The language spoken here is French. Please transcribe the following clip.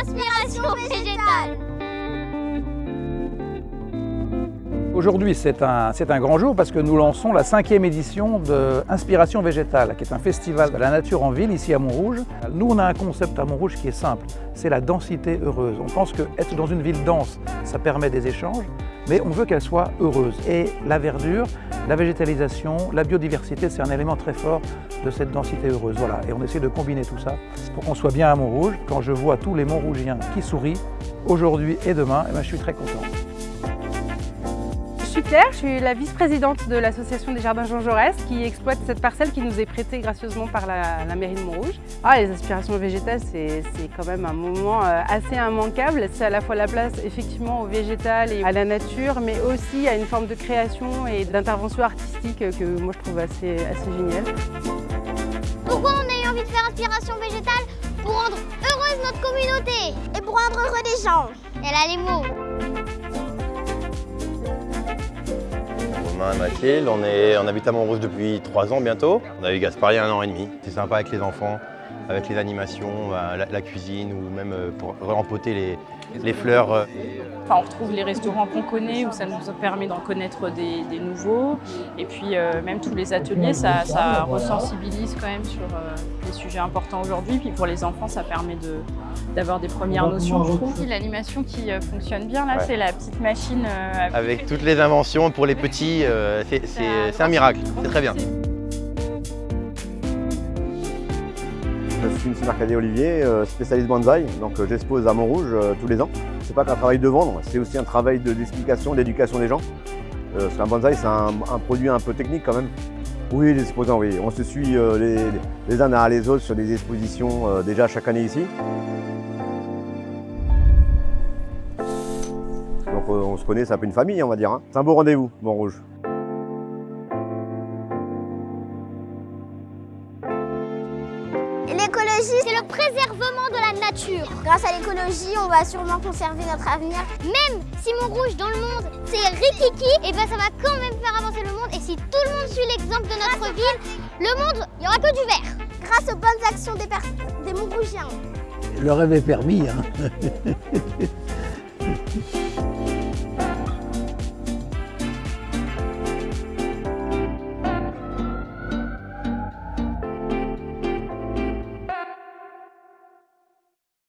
Inspiration Végétale Aujourd'hui, c'est un, un, grand jour parce que nous lançons la cinquième édition de Inspiration Végétale, qui est un festival de la nature en ville ici à Montrouge. Nous, on a un concept à Montrouge qui est simple, c'est la densité heureuse. On pense qu'être dans une ville dense, ça permet des échanges, mais on veut qu'elle soit heureuse. Et la verdure, la végétalisation, la biodiversité, c'est un élément très fort de cette densité heureuse. Voilà. Et on essaie de combiner tout ça pour qu'on soit bien à Montrouge. Quand je vois tous les Montrougiens qui sourient, aujourd'hui et demain, eh ben, je suis très content. Je suis Claire, je suis la vice-présidente de l'association des Jardins Jean Jaurès qui exploite cette parcelle qui nous est prêtée gracieusement par la, mairie de Montrouge. Ah, les aspirations végétales, c'est quand même un moment euh, assez immanquable. C'est à la fois la place effectivement au végétal et à la nature, mais aussi à une forme de création et d'intervention artistique que moi je trouve assez, assez géniale. Pourquoi on a eu envie de faire Inspiration végétale? Pour rendre heureuse notre communauté et pour rendre heureux les gens. Elle a les mots. On, est, on habite à Montrouge depuis trois ans bientôt. On a eu Gaspard un an et demi. C'est sympa avec les enfants, avec les animations, bah, la, cuisine ou même euh, pour rempoter les, les fleurs. Euh. Enfin, on retrouve les restaurants qu'on connaît où ça nous permet d'en connaître des, nouveaux. Et puis euh, même tous les ateliers, ça, ça ressensibilise quand même sur les sujets importants aujourd'hui. Puis pour les enfants, ça permet d'avoir des premières notions, je trouve. L'animation qui fonctionne bien là, c'est la petite machine. Avec toutes les inventions pour les petits, c'est un miracle, c'est très bien. Je suis M. Mercadet Olivier, euh, spécialiste bonsaï, donc euh, j'expose à Montrouge euh, tous les ans. C'est pas qu'un travail de vendre, c'est aussi un travail d'explication, d'éducation des gens. parce qu'un bonsaï, c'est un, produit un peu technique quand même. Oui, les exposants, oui. On se suit les, uns à les autres sur des expositions déjà chaque année ici. Donc on se connaît, c'est un peu une famille, on va dire. Hein. C'est un beau rendez-vous, Montrouge. C'est le préservement de la nature. Grâce à l'écologie, on va sûrement conserver notre avenir. Même si mon rouge dans le monde, c'est rikiki, et eh ben ça va quand même faire avancer le monde. Et si tout le monde suit l'exemple de notre ville, le monde, il n'y aura que du vert. Grâce aux bonnes actions des, des Montrougiens. Le rêve est permis. Hein.